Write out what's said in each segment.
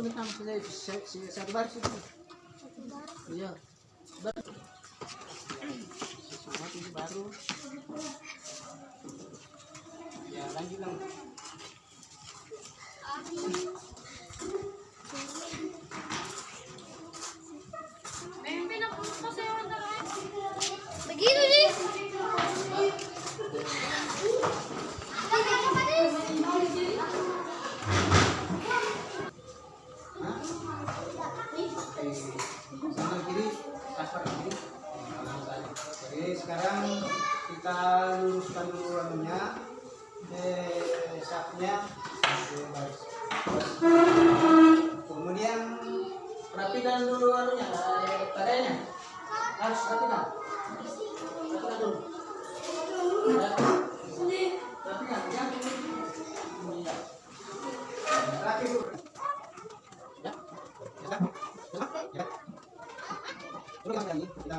Magamit namin sila sa, sa Adbar Iya. Baru. Sesuatu ini baru. Ya lanjut. kanan kiri transfer ke kiri. Kanan jadi sekarang kita luruskan dulu anunya. Eh sapnya kemudian rapikan dulu anunya. Tarenya harus rapikan. yang ini kita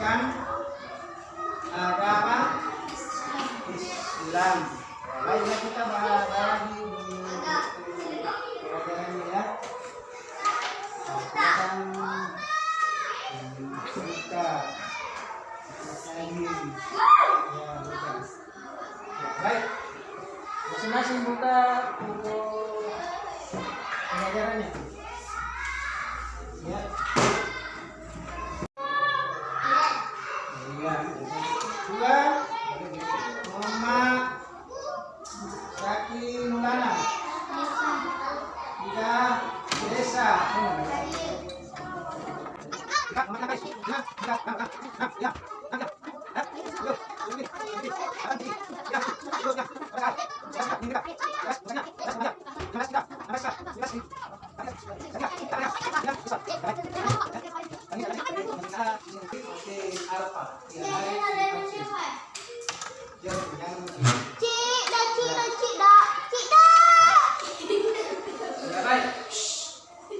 menunjukkan eh, apa apa Islam. Baiklah kita bahas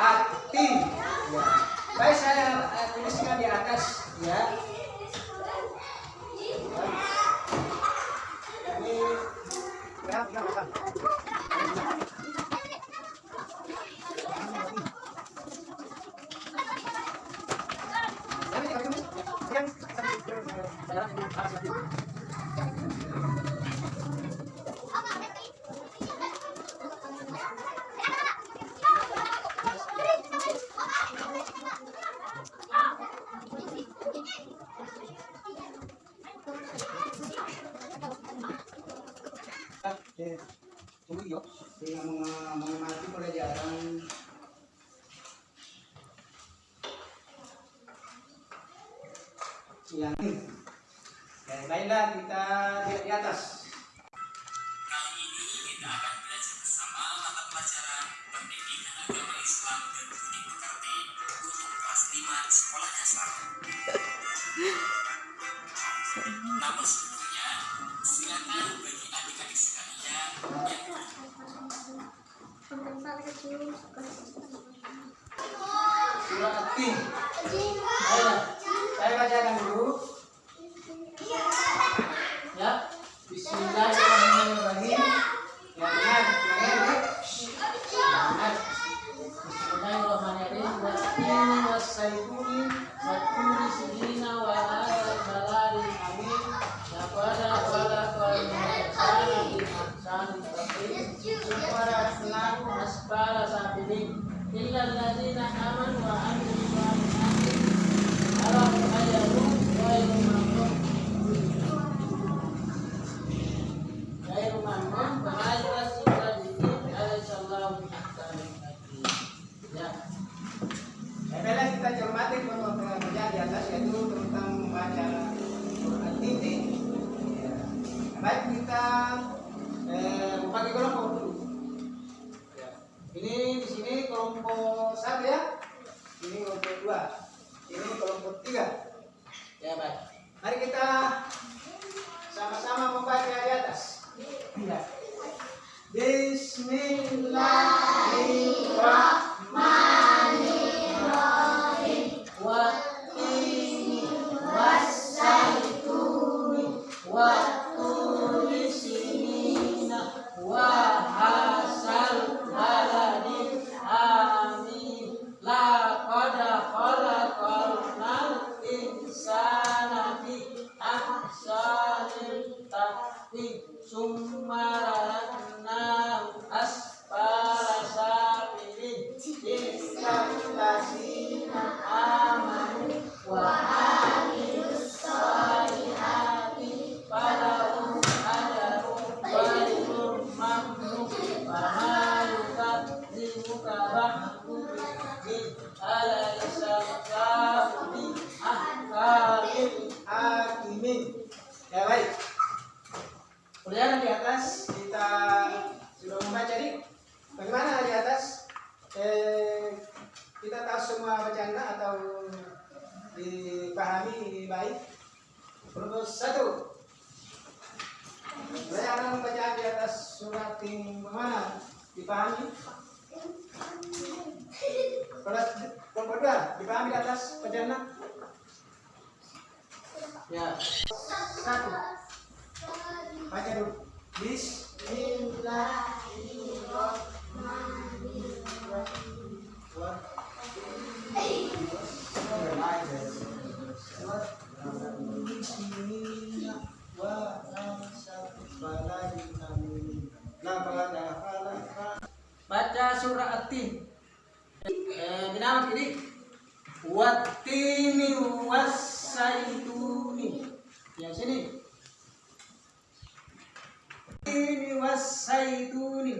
hati ya. baik saya eh, tuliskan di atas ya Meng- mengamati pelajaran. Yang baiklah kita lihat di atas. Surah At-Tin. Ayo, saya bacakan dulu. Bismillah. 21 Saya akan membaca di atas surat yang mana? Dipahami? Surat kelompok Dipahami di atas pejana? Ya Satu Baca dulu Bismillah Baca surah At-Tin. Eh, dinamakan ini Wattini wassaituni. Yang sini. Ini wassaituni.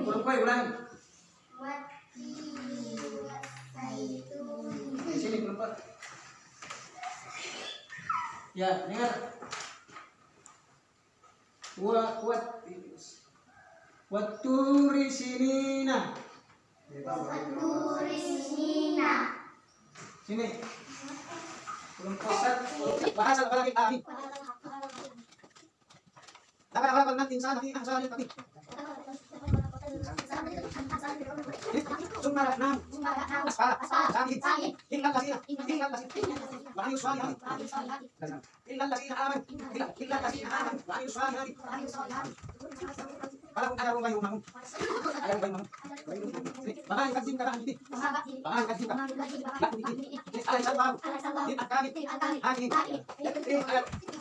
Ulang kue ulang. Di sini kelompok. Ya, dengar. Wa wat Waturi sinina. Sini. Kelompok satu. Bahasa apa lagi? Amin. Dapat apa nanti sana Sumbarat ng aspa, langit, hingal lasina, hingal lasina, walang yung swali hangin. Hingal lasina aman, hingal lasina aman, walang yung swali hangin. Parang araw ngayon naman. Ayaw ngayon naman. Babaeng kagsim ka lang hindi. Babaeng kagsim ka. Lakon hindi. Alay sa bago. Di at kami. Hangin. Di at kami.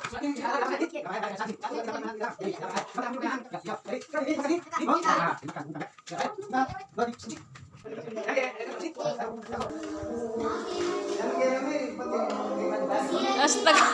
Astaga.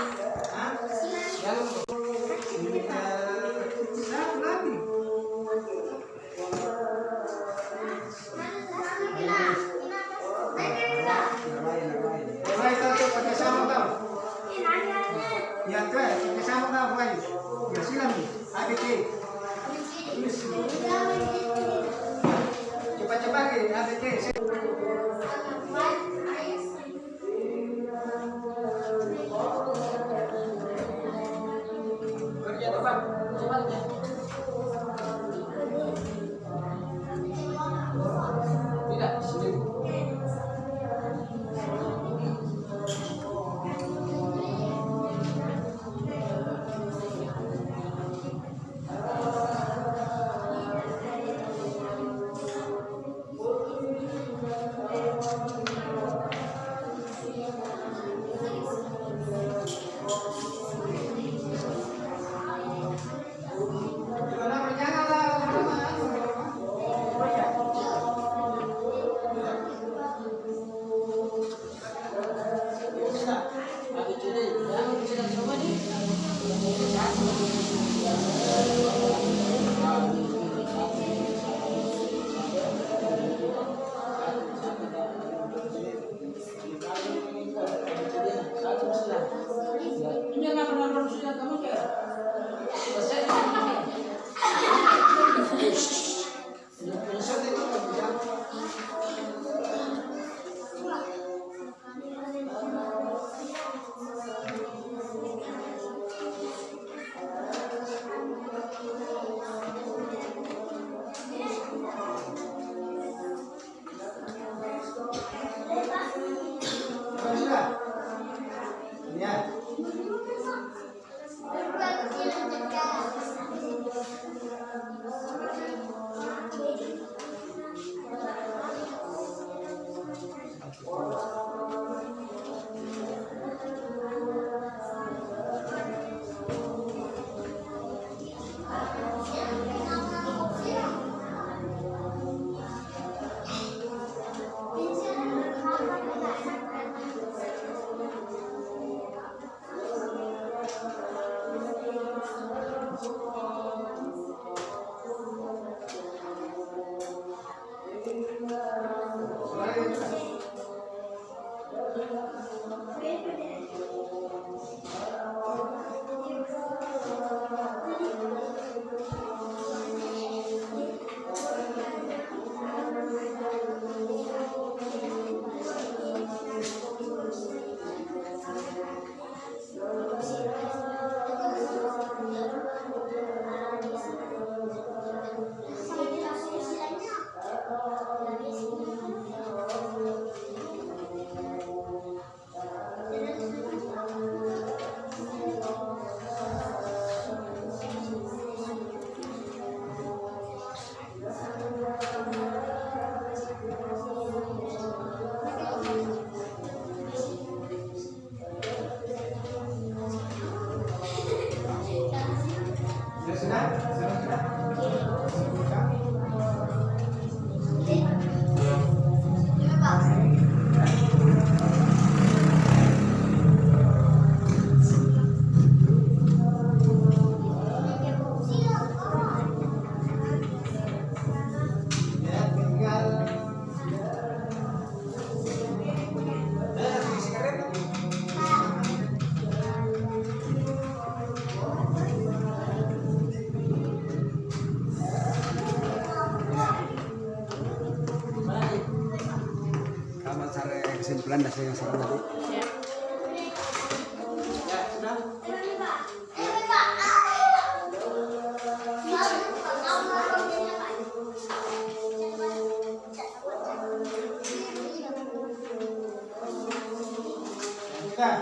Ya.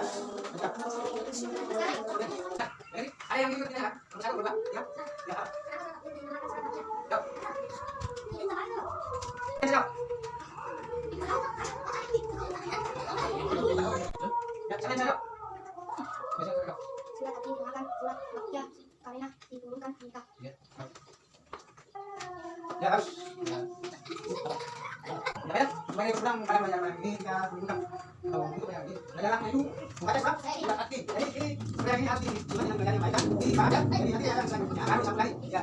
Ada yang ikut ya. Satu. Ya. dari hati, bukan yang dari Di Ini Eh di hati yang saya punya. Harus satu kali. Ya,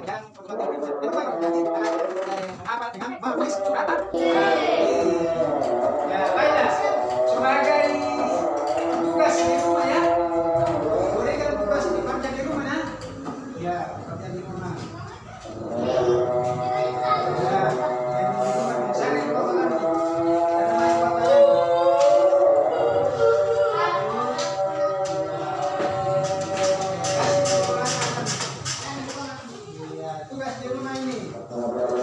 Amém.